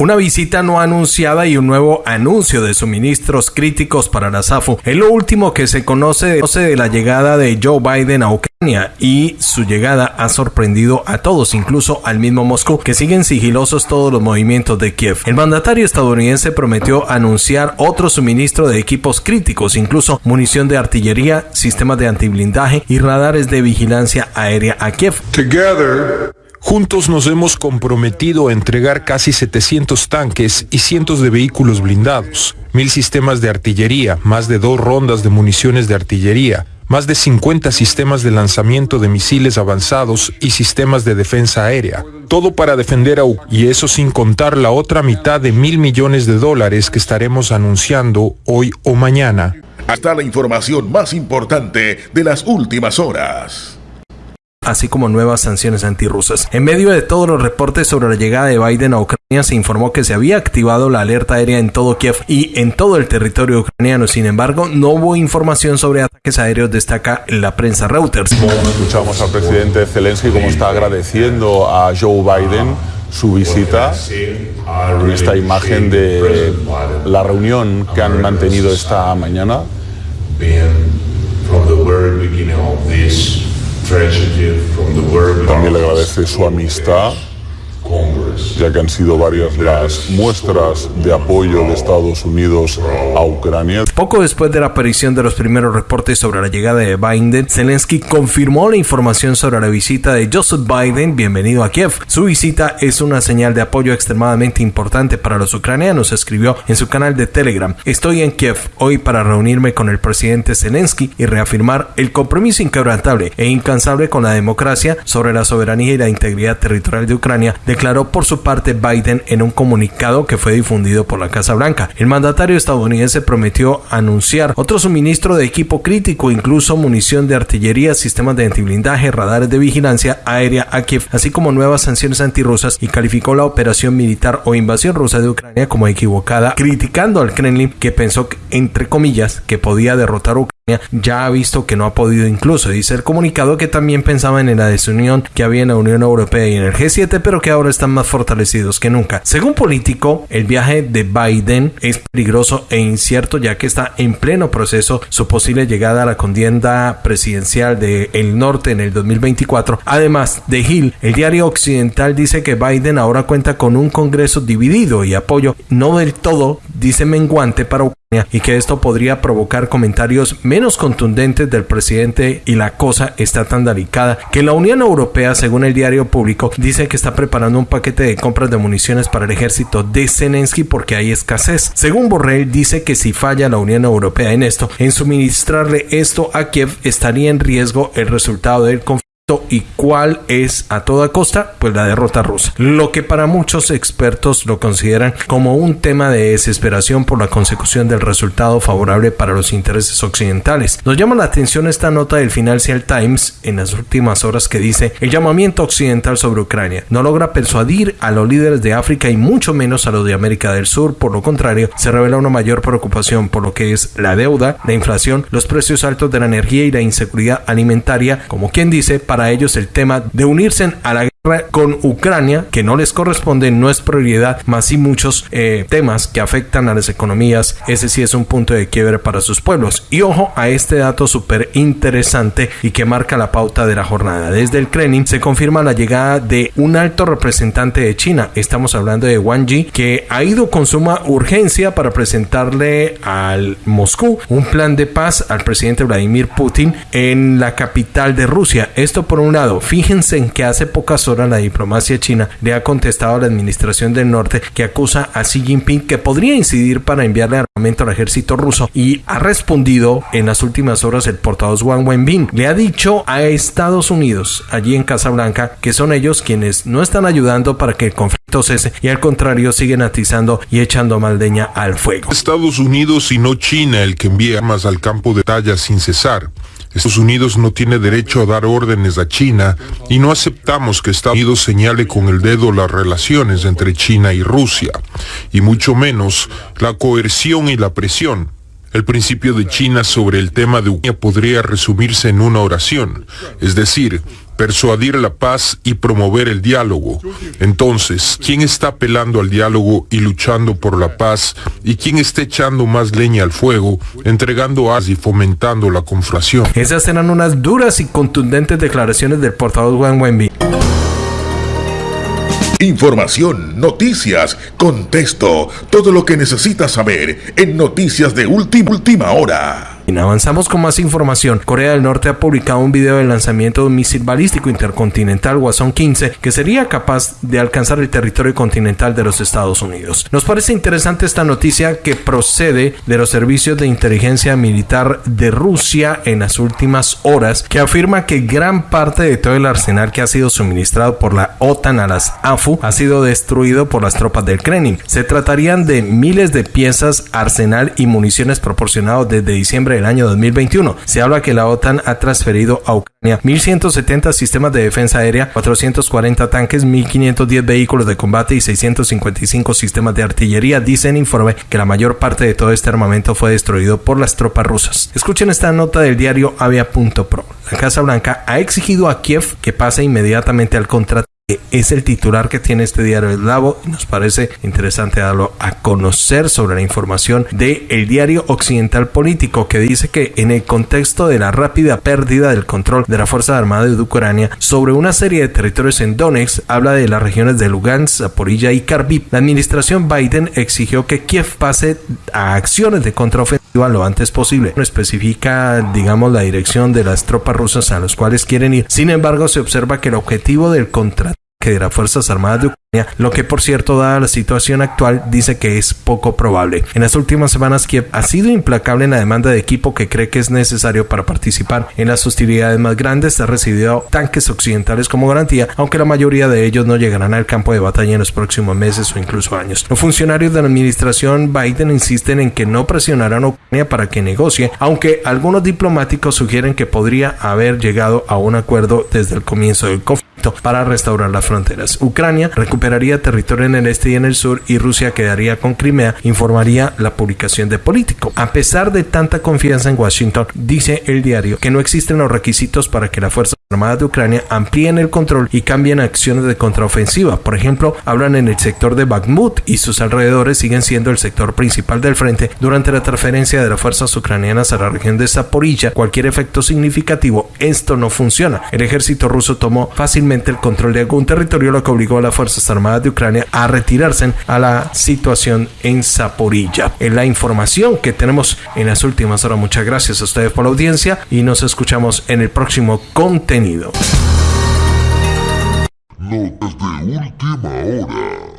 Una visita no anunciada y un nuevo anuncio de suministros críticos para la SAFU es lo último que se conoce de la llegada de Joe Biden a Ucrania y su llegada ha sorprendido a todos, incluso al mismo Moscú, que siguen sigilosos todos los movimientos de Kiev. El mandatario estadounidense prometió anunciar otro suministro de equipos críticos, incluso munición de artillería, sistemas de antiblindaje y radares de vigilancia aérea a Kiev. Juntos nos hemos comprometido a entregar casi 700 tanques y cientos de vehículos blindados, mil sistemas de artillería, más de dos rondas de municiones de artillería, más de 50 sistemas de lanzamiento de misiles avanzados y sistemas de defensa aérea. Todo para defender a Ucrania, y eso sin contar la otra mitad de mil millones de dólares que estaremos anunciando hoy o mañana. Hasta la información más importante de las últimas horas así como nuevas sanciones antirrusas. En medio de todos los reportes sobre la llegada de Biden a Ucrania, se informó que se había activado la alerta aérea en todo Kiev y en todo el territorio ucraniano. Sin embargo, no hubo información sobre ataques aéreos, destaca la prensa Reuters. Escuchamos al presidente Zelensky como está agradeciendo a Joe Biden su visita en esta imagen de la reunión que han mantenido esta mañana. También le agradece su amistad ya que han sido varias las muestras de apoyo de Estados Unidos a Ucrania. Poco después de la aparición de los primeros reportes sobre la llegada de Biden, Zelensky confirmó la información sobre la visita de Joseph Biden, bienvenido a Kiev. Su visita es una señal de apoyo extremadamente importante para los ucranianos, escribió en su canal de Telegram. Estoy en Kiev hoy para reunirme con el presidente Zelensky y reafirmar el compromiso inquebrantable e incansable con la democracia sobre la soberanía y la integridad territorial de Ucrania, declaró por su parte Biden en un comunicado que fue difundido por la Casa Blanca. El mandatario estadounidense prometió anunciar otro suministro de equipo crítico, incluso munición de artillería, sistemas de antiblindaje, radares de vigilancia aérea a Kiev, así como nuevas sanciones antirrusas y calificó la operación militar o invasión rusa de Ucrania como equivocada, criticando al Kremlin que pensó, entre comillas, que podía derrotar Ucrania ya ha visto que no ha podido incluso. Dice el comunicado que también pensaban en la desunión que había en la Unión Europea y en el G7, pero que ahora están más fortalecidos que nunca. Según Político, el viaje de Biden es peligroso e incierto ya que está en pleno proceso su posible llegada a la contienda presidencial del el norte en el 2024. Además de Hill, el diario occidental dice que Biden ahora cuenta con un Congreso dividido y apoyo no del todo, dice menguante para y que esto podría provocar comentarios menos contundentes del presidente y la cosa está tan delicada que la Unión Europea, según el diario público, dice que está preparando un paquete de compras de municiones para el ejército de Zelensky porque hay escasez. Según Borrell, dice que si falla la Unión Europea en esto, en suministrarle esto a Kiev, estaría en riesgo el resultado del conflicto y cuál es a toda costa pues la derrota rusa. Lo que para muchos expertos lo consideran como un tema de desesperación por la consecución del resultado favorable para los intereses occidentales. Nos llama la atención esta nota del Financial Times en las últimas horas que dice el llamamiento occidental sobre Ucrania no logra persuadir a los líderes de África y mucho menos a los de América del Sur. Por lo contrario se revela una mayor preocupación por lo que es la deuda la inflación los precios altos de la energía y la inseguridad alimentaria como quien dice para para ellos el tema de unirse a la con Ucrania, que no les corresponde, no es prioridad, más sí muchos eh, temas que afectan a las economías. Ese sí es un punto de quiebre para sus pueblos. Y ojo a este dato súper interesante y que marca la pauta de la jornada. Desde el Kremlin se confirma la llegada de un alto representante de China. Estamos hablando de Wang Yi, que ha ido con suma urgencia para presentarle al Moscú un plan de paz al presidente Vladimir Putin en la capital de Rusia. Esto por un lado, fíjense en que hace pocas horas la diplomacia china le ha contestado a la administración del norte que acusa a Xi Jinping que podría incidir para enviarle armamento al ejército ruso y ha respondido en las últimas horas el portavoz Wang Wenbin. Le ha dicho a Estados Unidos, allí en Casa Blanca, que son ellos quienes no están ayudando para que el conflicto cese y al contrario siguen atizando y echando maldeña al fuego. Estados Unidos y no China el que envía armas al campo de batalla sin cesar. Estados Unidos no tiene derecho a dar órdenes a China y no aceptamos que Estados Unidos señale con el dedo las relaciones entre China y Rusia, y mucho menos la coerción y la presión. El principio de China sobre el tema de Ucrania podría resumirse en una oración, es decir, persuadir la paz y promover el diálogo. Entonces, ¿quién está apelando al diálogo y luchando por la paz? ¿Y quién está echando más leña al fuego, entregando as y fomentando la conflación? Esas eran unas duras y contundentes declaraciones del portavoz Juan Wenby. Información, noticias, contexto, todo lo que necesitas saber en Noticias de Última, última Hora. Avanzamos con más información. Corea del Norte ha publicado un video del lanzamiento de un misil balístico intercontinental Wasson 15 que sería capaz de alcanzar el territorio continental de los Estados Unidos. Nos parece interesante esta noticia que procede de los servicios de inteligencia militar de Rusia en las últimas horas que afirma que gran parte de todo el arsenal que ha sido suministrado por la OTAN a las AFU ha sido destruido por las tropas del Kremlin. Se tratarían de miles de piezas, arsenal y municiones proporcionados desde diciembre el año 2021. Se habla que la OTAN ha transferido a Ucrania 1.170 sistemas de defensa aérea, 440 tanques, 1.510 vehículos de combate y 655 sistemas de artillería. Dice informe que la mayor parte de todo este armamento fue destruido por las tropas rusas. Escuchen esta nota del diario Avia.pro. La Casa Blanca ha exigido a Kiev que pase inmediatamente al contrato es el titular que tiene este diario Eslavo y nos parece interesante darlo a conocer sobre la información del el diario Occidental Político que dice que en el contexto de la rápida pérdida del control de la Fuerza Armada de Ucrania sobre una serie de territorios en Donetsk, habla de las regiones de Lugansk, Zaporilla y Kharkiv. La administración Biden exigió que Kiev pase a acciones de contraofensiva lo antes posible. No especifica, digamos, la dirección de las tropas rusas a los cuales quieren ir. Sin embargo, se observa que el objetivo del contrato que de las Fuerzas Armadas de Ucrania, lo que por cierto, dada la situación actual, dice que es poco probable. En las últimas semanas, Kiev ha sido implacable en la demanda de equipo que cree que es necesario para participar en las hostilidades más grandes. Ha recibido tanques occidentales como garantía, aunque la mayoría de ellos no llegarán al campo de batalla en los próximos meses o incluso años. Los funcionarios de la administración Biden insisten en que no presionarán a Ucrania para que negocie, aunque algunos diplomáticos sugieren que podría haber llegado a un acuerdo desde el comienzo del conflicto para restaurar las fronteras. Ucrania recuperaría territorio en el este y en el sur y Rusia quedaría con Crimea, informaría la publicación de Político. A pesar de tanta confianza en Washington, dice el diario que no existen los requisitos para que la Fuerza Armada de Ucrania amplíen el control y cambien acciones de contraofensiva. Por ejemplo, hablan en el sector de Bakhmut y sus alrededores siguen siendo el sector principal del frente durante la transferencia de las fuerzas ucranianas a la región de Zaporilla. Cualquier efecto significativo, esto no funciona. El ejército ruso tomó fácilmente el control de algún territorio, lo que obligó a las Fuerzas Armadas de Ucrania a retirarse a la situación en Zaporilla. En la información que tenemos en las últimas horas, muchas gracias a ustedes por la audiencia y nos escuchamos en el próximo contenido. Notas de última hora.